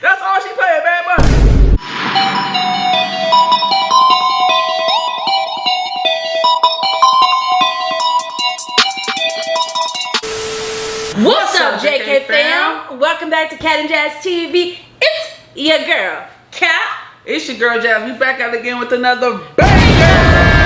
That's all she played, Bad Bunny. What's up, JK fam? Welcome back to Cat and Jazz TV. It's your girl, Cat. It's your girl Jazz. We back out again with another banger.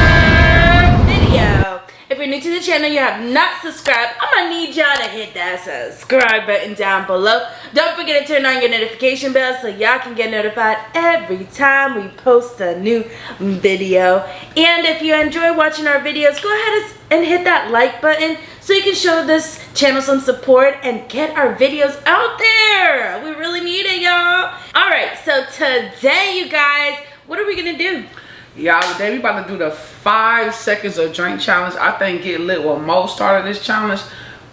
If you're new to the channel, you have not subscribed, I'm gonna need y'all to hit that subscribe button down below. Don't forget to turn on your notification bell so y'all can get notified every time we post a new video. And if you enjoy watching our videos, go ahead and hit that like button so you can show this channel some support and get our videos out there. We really need it, y'all. All right, so today, you guys, what are we gonna do? Y'all, today we about to do the five seconds of drink challenge. I think Get Lit what most started this challenge,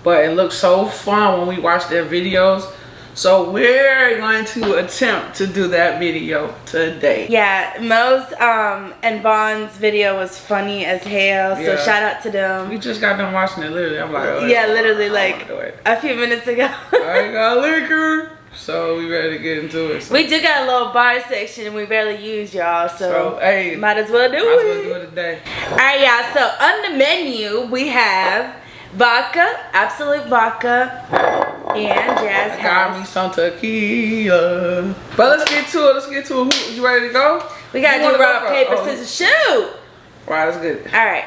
but it looks so fun when we watch their videos. So we're going to attempt to do that video today. Yeah, Mo's um, and Vaughn's video was funny as hell, so Yeah. shout out to them. We just got done watching it literally. I'm like, oh, yeah, literally like wanna do it. a few minutes ago. I got liquor. So we ready to get into it. So, we do got a little bar section and we barely use, y'all, so, so hey, might might as well do it. Might as well do it. today. Alright, y'all, so on the menu we have vodka, Absolut vodka, and Jazz Got me some tequila. But let's get to it. Let's get to it. Who, you ready to go? We gotta You do wanna go rock, paper, Oh. scissors, shoot! Right, that's good. Alright,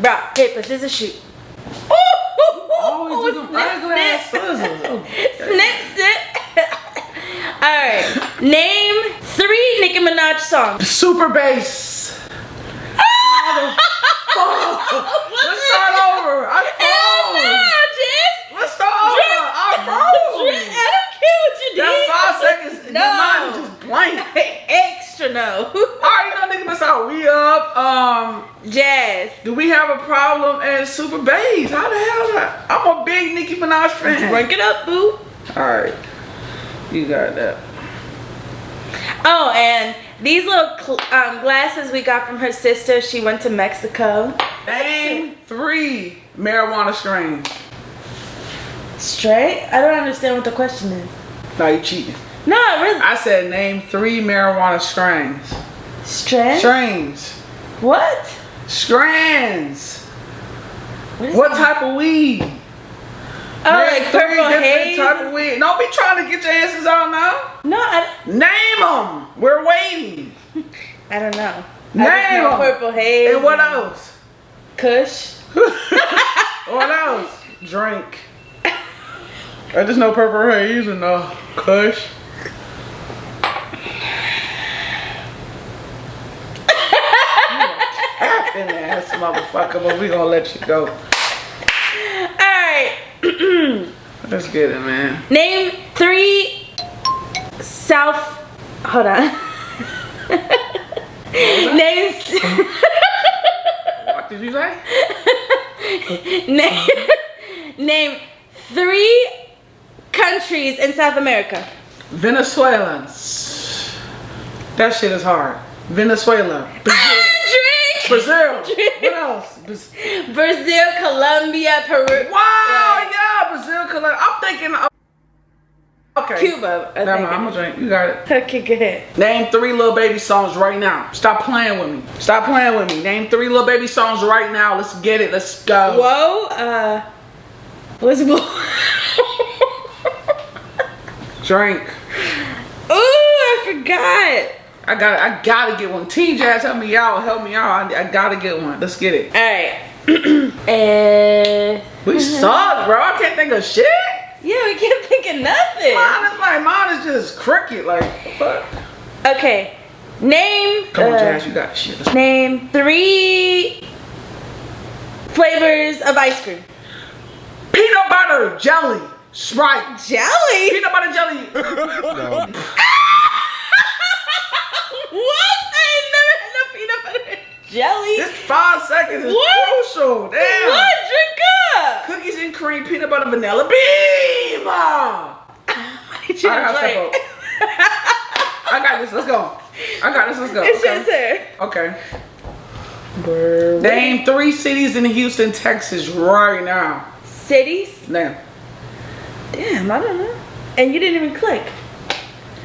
rock, paper, scissors, shoot. Oh, Ooh, Always do them snip, snip. Oh, Snips it. Alright. Name three Nicki Minaj songs. Super bass. Let's start over. I Hell no, froze. Jess. Let's start over. I froze. I don't care what you did. That five seconds. No. No. Mine was just blank. Extra no. I already know nigga miss out. We up. Um, Jazz. do we have a problem at Super Bass? How the hell? Is? I'm a big Nicki Minaj fan. Drink it up, boo. All right. You got that. Oh, and these little um, glasses we got from her sister. She went to Mexico. Name three marijuana strains. Straight? I don't understand what the question is. No, you cheating. No, really. I said name three marijuana strains. Strand? Strains. What? Strands. is What type of weed? Oh, Name like three different haze? type of weed. Don't be trying to get your answers out now. No, I, Name them. We're waiting. I don't know. Name just know 'em. purple haze. And what else? Kush. What else? Drink. I just know purple haze and uh, Kush. Ass motherfucker, but we gonna let you go. Let's get it, man. Name three South. Hold on. Name. What did you say? name. Name three countries in South America. Venezuelans. That shit is hard. Venezuela. Brazil. What else? Brazil, Colombia, Peru. Wow, yeah, Brazil. Colombia. I'm thinking. of- Okay. Cuba. I mind, I'm gonna drink. You got it. Okay, good. Name three Lil Baby songs right now. Stop playing with me. Stop playing with me. Name three Lil Baby songs right now. Let's get it. Let's go. Whoa, uh, what's more? Drink. Ooh, I forgot. I got. I gotta get one. T Jazz, help me out. Help me out. I, I gotta get one. Let's get it. All right. uh, We suck, bro. I can't think of shit. yeah, we can't think of nothing. Mine is like mine is just crooked, Like fuck. Okay, name. Come on, uh, Jazz. You got shit. Let's- Name three flavors of ice cream. Peanut butter jelly. Sprite. Jelly. Peanut butter jelly. what? I ain't never had no peanut butter and jelly. this five seconds is What? crucial. Damn. What? Drink up. Cookies and cream, peanut butter, vanilla bean. Why did you I gotta step drink? I got this. Let's go. I got this. Let's go. It's Okay. just her. okay. Name three cities in Houston, Texas right now. Cities. Now. Damn, I don't know. And you didn't even click.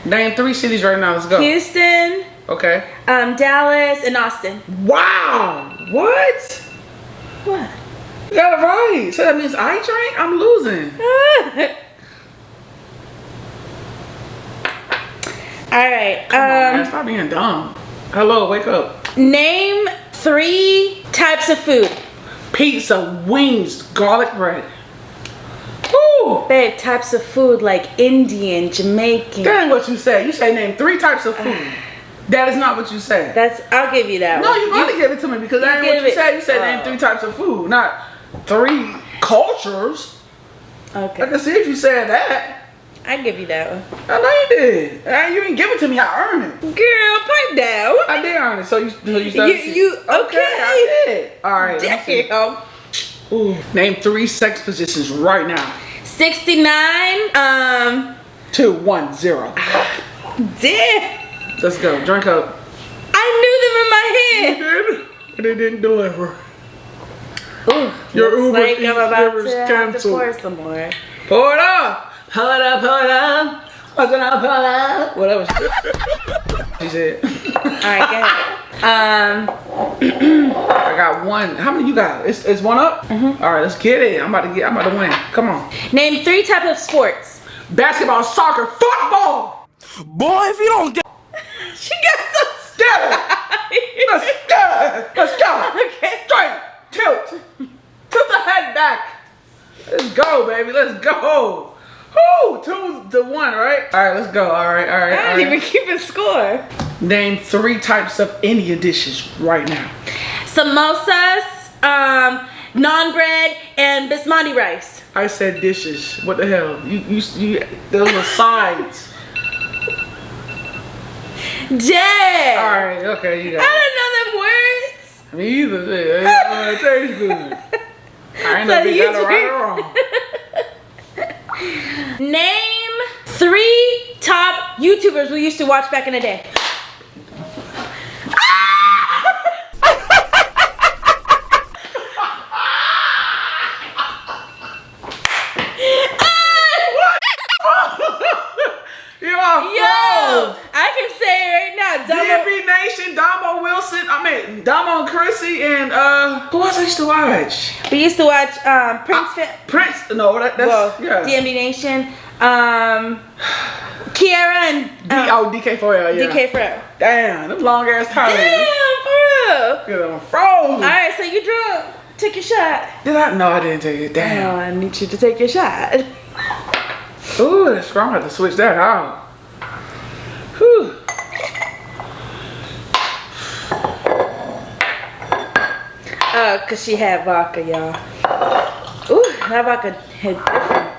Name three cities right now. Let's go. Houston, Okay. um, Dallas, and Austin. Wow. What? What? You got it right. So that means I drank? I'm losing. All right. Come on, man. Um, Stop being dumb. Hello, wake up. name three types of food. Pizza, wings, garlic bread. Woo! Babe, types of food like Indian, Jamaican. That ain't what you said. You say name three types of food. That is not what you said. That's. I'll give you that one. No, one. you gotta give it to me because that ain't what you it- said. You said name Oh. three types of food, not three cultures. Okay. I can see if you said that. I give you that one. I know you did. And you didn't give it to me. I earned it. Girl, pipe down. I did earn it. So you, so you You, started. you okay? I did. All right. let me see. Damn. Ooh. Name three sex positions right now. 69. Um. Two, one, zero. Damn. Let's go. Drink up. I knew them in my head. did, but it didn't deliver. Ooh, Your looks Uber like Eats I'm about Uber's to have to canceled. pour some more. Pour it up. Pour it up, pour it up. What's it up, pour it up. Whatever she said. All right, go ahead. Um, I got one. How many you got? It's, it's one up? Mm-hmm. All right, let's get it. I'm about to get, I'm about to win. Come on. name three types of sports. Basketball, soccer, football. Boy, if you don't get She got so it. Let's go. Let's go. Okay. Straight. Tilt. Tilt the head back. Let's go, baby. Let's go. Whoo, two to one, right? All right, let's go. All right, all right. I didn't right. even keep a score. Name three types of India dishes right now. Samosas, um, naan bread, and basmati rice. I said dishes. What the hell? You, you, you those are sides. Jay. All right, okay, you got it. I don't know them words. Me either. Yeah, it tastes good. I ain't So know if you got it right or wrong. Name three top YouTubers we used to watch back in the day. You are Yo, I can say it right now. Damo, DB Nation, Damo Wilson. I mean, Damo Chrissy, and uh, who else I used to watch? we used to watch um, Prince. Fa- Prince. No, that, that's well, yeah. DMD Nation, um, Kiara and D- um, oh, DK4L, yeah. DK Fro. Damn, them long ass Damn, tires. for real. Them frozen. All right, so you drunk. Take your shot. Did I? No, I didn't take it. Damn. I need you to take your shot. Ooh, that's strong. I have to switch that out. Uh, cause she had vodka, y'all. Ooh, that vodka hit different.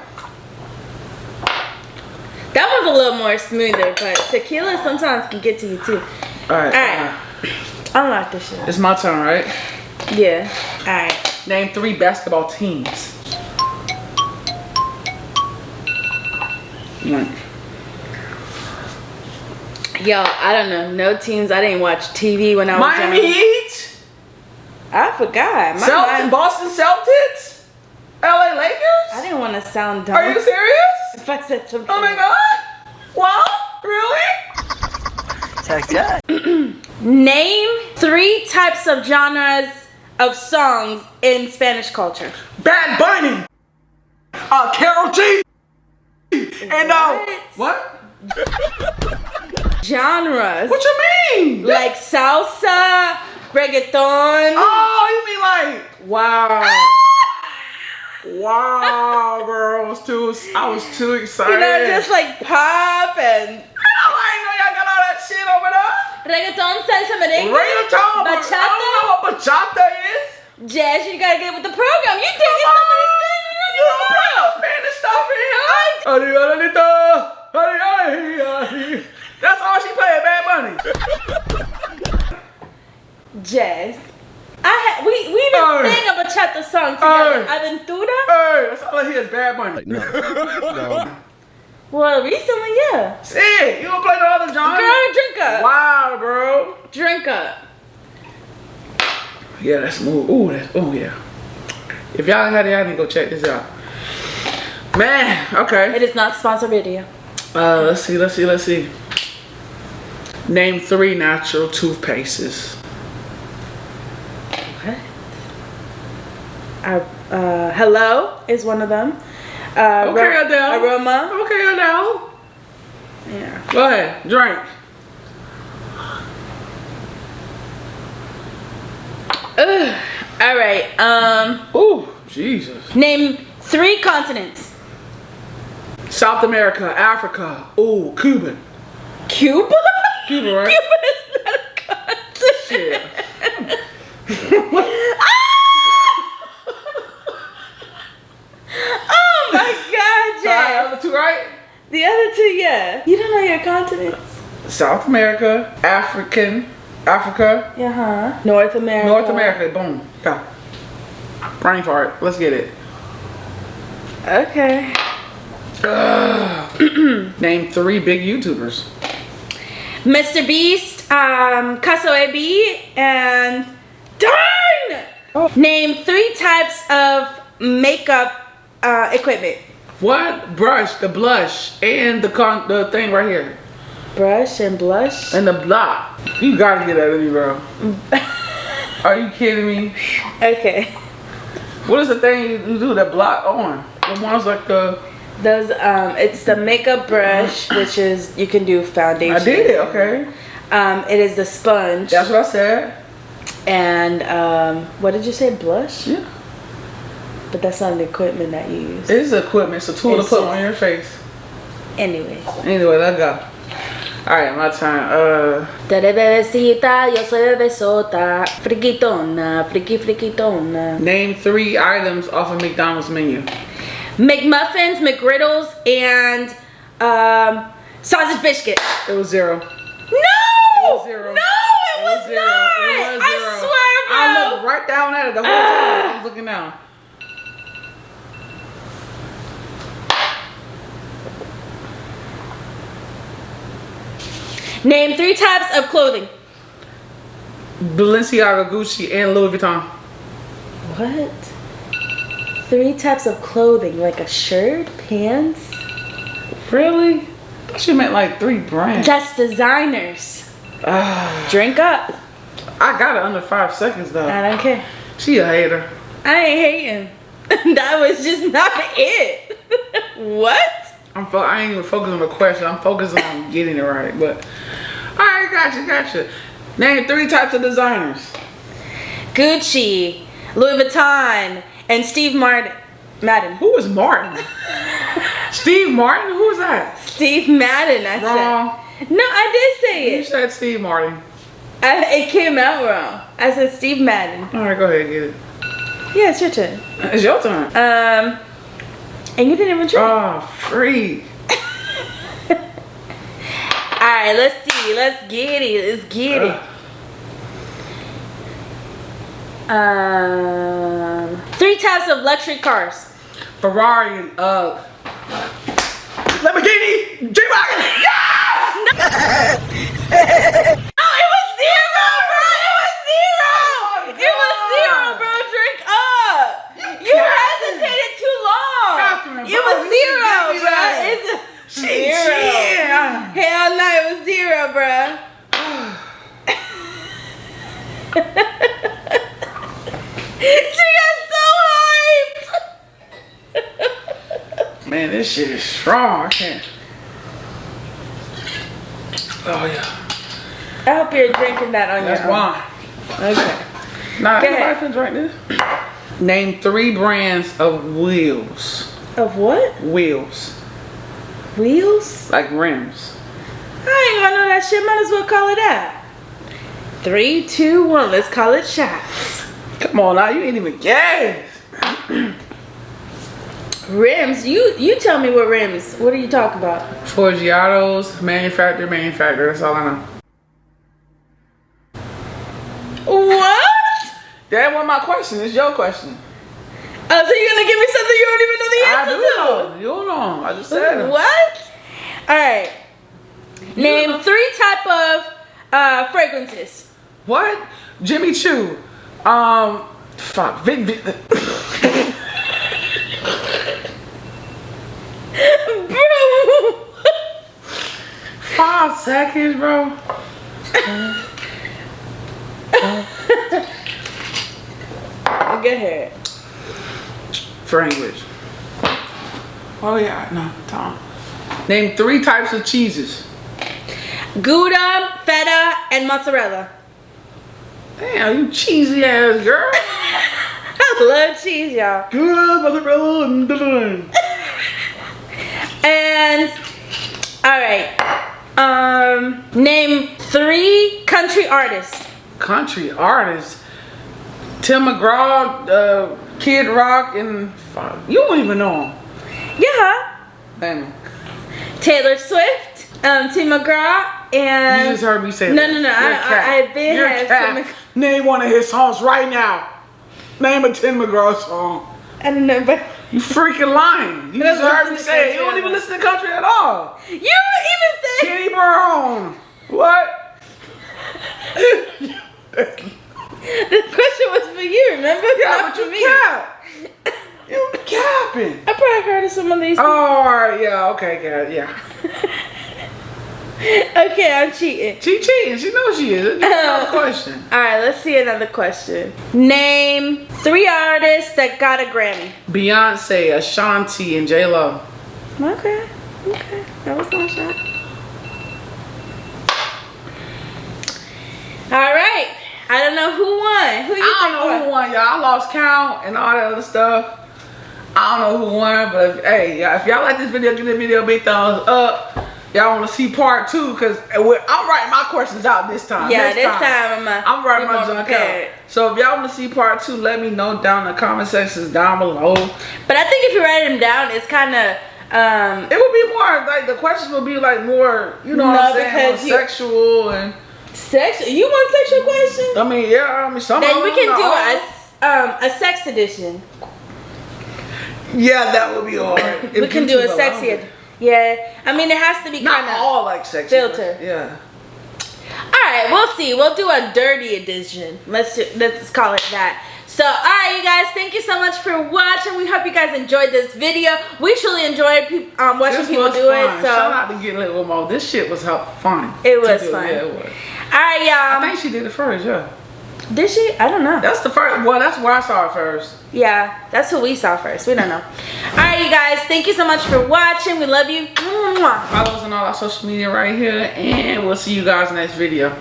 That one's a little more smoother, but tequila sometimes can get to you too. All right. Alright. uh, Unlock this shit. it's my turn, right? Yeah. Alright. Name three basketball teams. One. Yo, I don't know. No teams. I didn't watch TV when I was Miami young. Heat. I forgot. My Celtics. mind- Boston Celtics. LA Lakers. I didn't want to sound dumb. Are you serious? If I said something. Oh my god. Wow. Really? Check that. Name three types of genres of songs in Spanish culture. Bad Bunny. Uh, Karol G. And uh, What? what? Genres. What you mean? like salsa, reggaeton. Oh, you mean like wow, wow, bro! I was too, I was too excited. you know, just like pop and Oh, I didn't know y'all got all that shit over there. reggaeton, salsa, merengue, Reggaeton, but I don't know bachata, what bachata is. jazz. You gotta get with the program. You think it's somebody You don't play no Spanish stuff in here. Adianita, adianita. That's all she played, Bad Bunny. Jazz. I had we we even Hey. sang a bachata song together. Hey. Aventura. Hey, that's all I hear is Bad Bunny. No. Well, recently, yeah. See, you don't play no other genre? Girl, drink up. Wow, bro. Drink up. Yeah, that's smooth. Ooh, that's, ooh, yeah. If y'all had it, y'all need to go check this out. Man, okay. It is not sponsored video. Uh, let's see, let's see, let's see. Name three natural toothpastes. Uh, uh, hello is one of them. Uh, Okay, Ro- Adele. Aroma. Okay, Adele. Yeah. Go ahead, drink. Ugh. All right. Um, Ooh, Jesus. name three continents. South America, Africa. Ooh, Cuban. Cuba. Cuba, right? Cuba is not a continent. Shit. Oh my God, Sorry, Jay. other two right? The other two, yeah. You don't know your continents. South America, African, Africa, Yeah, huh? North America. North America. Boom. Go. Brain fart. Let's get it. Okay. Name three big YouTubers. Mr. Beast, um, Kasoebi, and darn! Name three types of makeup uh, equipment. What? Brush, the blush, and the con the thing right here. Brush and blush. And the block. You gotta get that of me, bro. Are you kidding me? Okay. What is the thing you do that block on? The ones like the Those, um, it's the makeup brush, which is, you can do foundation. I did it, okay. Um, it is the sponge. That's what I said. And, um, what did you say? Blush? Yeah. But that's not the equipment that you use. It is equipment, it's a tool It's to put on your face. Anyway. Anyway, let's go. Alright, my turn. Uh Te bebecita, yo soy bebesota. Friquitona, friki friquitona. name three items off of McDonald's menu. McMuffins, McGriddles, and um, sausage biscuit. It was zero. No! It was zero. No, it, was, zero. not. It was zero. I swear, bro. I looked right down at it the whole time. I was looking down. Name three types of clothing. Balenciaga, Gucci, and Louis Vuitton. What? Three types of clothing, like a shirt, pants. Really? I thought meant like three brands. That's designers. Ah, Drink up. I got it under five seconds though. I don't care. She a hater. I ain't hating. that was just not it. what? I'm fo- I ain't even focused on the question. I'm focusing on getting it right. But all right, gotcha, gotcha. Name three types of designers. Gucci, Louis Vuitton, and Steve Martin. Madden. Who is Martin? Steve Martin? Who is that? Steve Madden, I Wrong. said. No, I did say You it. You said Steve Martin. I, it came out wrong. I said Steve Madden. All right, go ahead, get it. Yeah, it's your turn. It's your turn. Um, and you didn't even try. Oh, free. All right, let's see. Let's get it. Let's get it. Um, three types of luxury cars. Ferrari and uh Lamborghini, G-Wagon. No, it was zero, bro. It was zero. It was zero, bro. Drink up. You hesitated too long. Catherine, It bro, was you should zero, give me bro. that. It's Shit, zero. yeah. Hell no, it was zero, bro. she got so hyped. Man, this shit is strong. I can't. Oh yeah, I hope you're drinking that on that's your own. wine. Okay. Nah, Go everybody can drink this. Name three brands of wheels. Of what? Wheels, Wheels? like rims. I ain't gonna know that shit. Might as well call it that. Three, two, one. Let's call it shots. Come on now, you ain't even guess. Rims. You you tell me what rims. What are you talking about? Forgiatos, manufacturer, manufacturer. That's all I know. What? That wasn't my question. It's your question. Oh, so you're gonna give me something you don't even know the answer I do know. You don't know. I just said it. What? All right. Name three type of uh, fragrances. What? Jimmy Choo. Um, fuck. Vic, Vic. bro. Five seconds, bro. I Get ahead. For English. Oh yeah, no, Tom. Name three types of cheeses. Gouda, feta, and mozzarella. Damn, you cheesy ass girl. I love cheese, y'all. Gouda, mozzarella, and and all right. Um, name three country artists. Country artists. Tim McGraw, uh, Kid Rock, and you don't even know him. Yeah. Damn. Taylor Swift, um, Tim McGraw, and You just heard me say No, that. no, no, You're I- a cat. I- I've been You're had cat. Tim Name one of his songs right now. Name a Tim McGraw song. I don't know, but You freaking lying. You just heard me say it. You country don't at even all. listen to country at all. you even said Kenny Brown. What? the question was for you. Remember? yeah, Not but you me. cap. You capping. I probably heard of some of these. Oh, all right. Yeah. Okay. Yeah. Yeah. Okay, I'm cheating. She cheating. She knows she is. Give me another Oh. question. All right, let's see another question. Name three artists that got a Grammy. Beyonce, Ashanti, and J Lo. Okay, okay, that was my shot. All right, I don't know who won. Who you I don't know who won, y'all. I lost count and all that other stuff. I don't know who won, but if, hey, y'all, if y'all like this video, give this video a big thumbs up. Y'all want to see part two? Cause I'm writing my questions out this time. Yeah, Next this time I'm, uh, I'm writing my junk prepared. out. So if y'all want to see part two, let me know down in the comment sections down below. But I think if you write them down, it's kind of um, It would be more like the questions would be like more, you know, No, what I'm saying, because more you- sexual and sexual. You want sexual questions? I mean, yeah, I mean, some Then we can do a um a sex edition. Yeah, that would be hard. we can do a sexy. Yeah, I mean it has to be kind of. all like sexy. filter. Yeah. All right, we'll see. We'll do a dirty edition. Let's do, let's call it that. So, all right, you guys, thank you so much for watching. We hope you guys enjoyed this video. We truly enjoyed peop um, watching This people do fun. it. So, Shout out to Get Lit with Mo. This shit was fun. It was do. fun. Yeah, it was. all right, y'all. I think she did it first, yeah. Did she? I don't know. That's the first, well, that's where I saw it first. Yeah, that's who we saw first. We don't know. All right, you guys, thank you so much for watching. We love you. Follow us on all our social media right here, and we'll see you guys next video.